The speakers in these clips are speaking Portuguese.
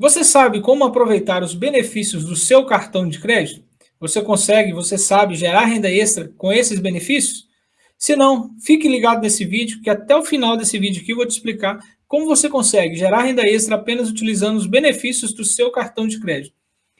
Você sabe como aproveitar os benefícios do seu cartão de crédito? Você consegue, você sabe gerar renda extra com esses benefícios? Se não, fique ligado nesse vídeo, que até o final desse vídeo aqui eu vou te explicar como você consegue gerar renda extra apenas utilizando os benefícios do seu cartão de crédito.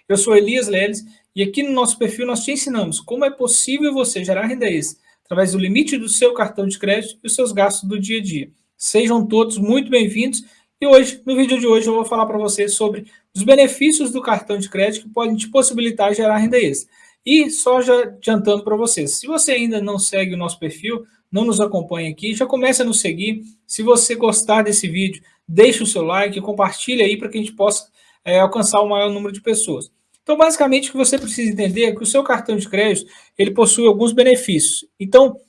Eu sou Elias Leles e aqui no nosso perfil nós te ensinamos como é possível você gerar renda extra através do limite do seu cartão de crédito e os seus gastos do dia a dia. Sejam todos muito bem-vindos e hoje, no vídeo de hoje, eu vou falar para você sobre os benefícios do cartão de crédito que podem te possibilitar gerar renda extra. E só já adiantando para vocês, se você ainda não segue o nosso perfil, não nos acompanha aqui, já comece a nos seguir. Se você gostar desse vídeo, deixe o seu like, compartilhe aí para que a gente possa é, alcançar o maior número de pessoas. Então, basicamente, o que você precisa entender é que o seu cartão de crédito, ele possui alguns benefícios. Então,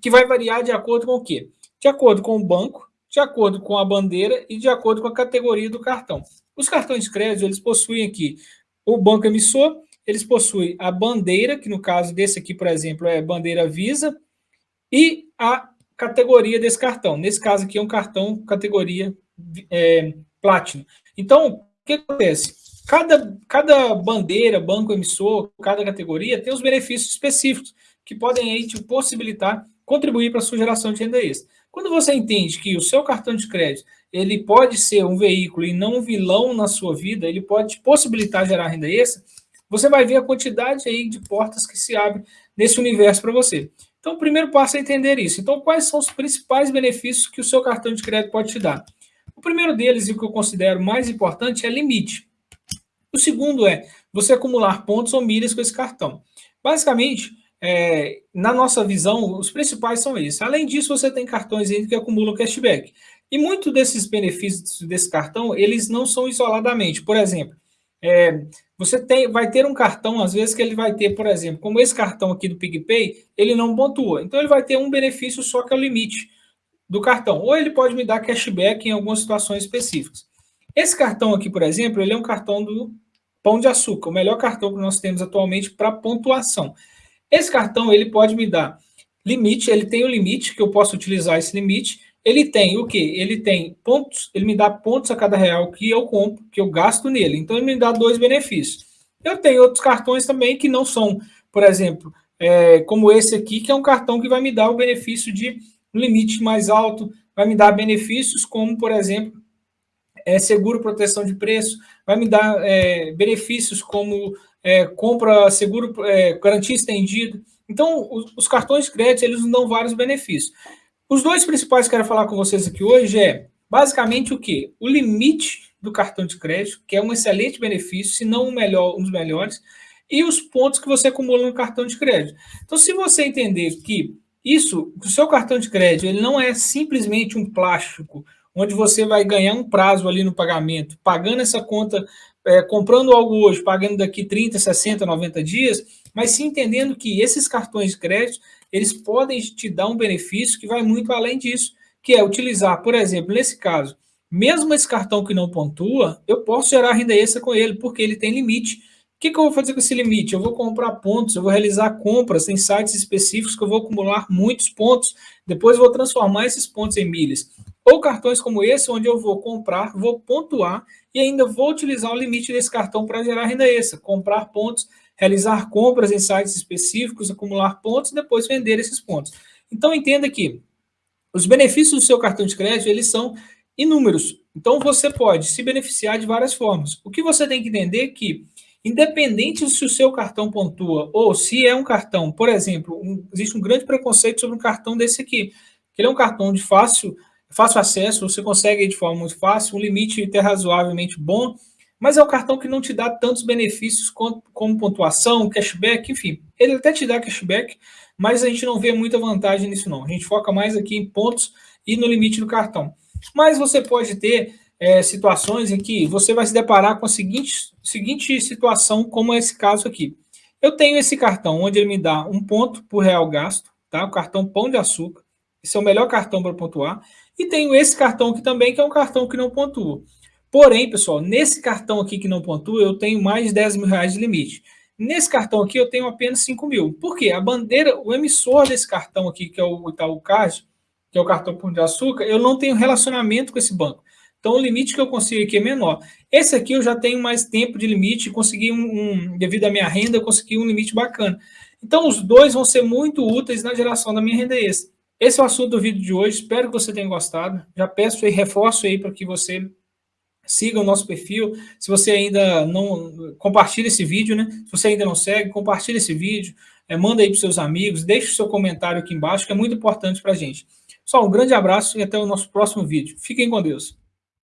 que vai variar de acordo com o quê? De acordo com o banco, de acordo com a bandeira e de acordo com a categoria do cartão. Os cartões de crédito, eles possuem aqui o banco emissor, eles possuem a bandeira, que no caso desse aqui, por exemplo, é bandeira Visa, e a categoria desse cartão. Nesse caso aqui é um cartão categoria é, Platinum. Então, o que acontece? Cada, cada bandeira, banco emissor, cada categoria tem os benefícios específicos que podem aí te possibilitar contribuir para a sua geração de renda extra. Quando você entende que o seu cartão de crédito ele pode ser um veículo e não um vilão na sua vida, ele pode possibilitar gerar renda extra, você vai ver a quantidade aí de portas que se abrem nesse universo para você. Então, o primeiro passo é entender isso. Então, quais são os principais benefícios que o seu cartão de crédito pode te dar? O primeiro deles, e o que eu considero mais importante, é limite. O segundo é você acumular pontos ou milhas com esse cartão. Basicamente, é, na nossa visão, os principais são esses. Além disso, você tem cartões que acumulam cashback. E muitos desses benefícios desse cartão, eles não são isoladamente. Por exemplo, é, você tem, vai ter um cartão, às vezes, que ele vai ter, por exemplo, como esse cartão aqui do PicPay, ele não pontua. Então, ele vai ter um benefício só que é o limite do cartão. Ou ele pode me dar cashback em algumas situações específicas. Esse cartão aqui, por exemplo, ele é um cartão do Pão de Açúcar, o melhor cartão que nós temos atualmente para pontuação. Esse cartão ele pode me dar limite, ele tem o limite, que eu posso utilizar esse limite. Ele tem o quê? Ele tem pontos, ele me dá pontos a cada real que eu compro, que eu gasto nele. Então, ele me dá dois benefícios. Eu tenho outros cartões também que não são, por exemplo, é, como esse aqui, que é um cartão que vai me dar o benefício de um limite mais alto, vai me dar benefícios como, por exemplo, é, seguro proteção de preço, vai me dar é, benefícios como é, compra seguro, é, garantia estendida. Então, os, os, cartões de crédito, eles nos dão vários benefícios. Os dois principais que eu quero falar com vocês aqui hoje é, basicamente, o quê? O limite do cartão de crédito, que é um excelente benefício, se não um, melhor, um dos melhores, e os pontos que você acumula no cartão de crédito. Então, se você entender que isso, o seu cartão de crédito, ele não é simplesmente um plástico, onde você vai ganhar um prazo ali no pagamento, pagando essa conta é, comprando algo hoje, pagando daqui 30, 60, 90 dias, mas sim entendendo que esses cartões de crédito, eles podem te dar um benefício que vai muito além disso, que é utilizar, por exemplo, nesse caso, mesmo esse cartão que não pontua, eu posso gerar renda extra com ele, porque ele tem limite. O que, que eu vou fazer com esse limite? Eu vou comprar pontos, eu vou realizar compras em sites específicos que eu vou acumular muitos pontos, depois eu vou transformar esses pontos em milhas. Ou cartões como esse, onde eu vou comprar, vou pontuar e ainda vou utilizar o limite desse cartão para gerar renda extra, comprar pontos, realizar compras em sites específicos, acumular pontos e depois vender esses pontos. Então entenda que os benefícios do seu cartão de crédito, eles são inúmeros. Então você pode se beneficiar de várias formas. O que você tem que entender é que, independente se o seu cartão pontua ou se é um cartão, por exemplo, um, existe um grande preconceito sobre um cartão desse aqui, que ele é um cartão de fácil fácil acesso, você consegue de forma muito fácil, um limite até razoavelmente bom, mas é um cartão que não te dá tantos benefícios como, como pontuação, cashback, enfim. Ele até te dá cashback, mas a gente não vê muita vantagem nisso não. A gente foca mais aqui em pontos e no limite do cartão. Mas você pode ter é, situações em que você vai se deparar com a seguinte, seguinte situação, como esse caso aqui. Eu tenho esse cartão, onde ele me dá um ponto por real gasto, tá? o cartão Pão de Açúcar. Esse é o melhor cartão para pontuar. E tenho esse cartão aqui também, que é um cartão que não pontua. Porém, pessoal, nesse cartão aqui que não pontua, eu tenho mais de 10 mil reais de limite. Nesse cartão aqui, eu tenho apenas 5 mil. Por quê? A bandeira, o emissor desse cartão aqui, que é o Itaú Card, que é o cartão Pão de Açúcar, eu não tenho relacionamento com esse banco. Então, o limite que eu consigo aqui é menor. Esse aqui eu já tenho mais tempo de limite, consegui um, um devido à minha renda, eu consegui um limite bacana. Então, os dois vão ser muito úteis na geração da minha renda extra. Esse é o assunto do vídeo de hoje, espero que você tenha gostado. Já peço e reforço aí para que você siga o nosso perfil. Se você ainda não... Compartilhe esse vídeo, né? Se você ainda não segue, compartilhe esse vídeo, é, manda aí para seus amigos, deixe o seu comentário aqui embaixo, que é muito importante para a gente. Só um grande abraço e até o nosso próximo vídeo. Fiquem com Deus.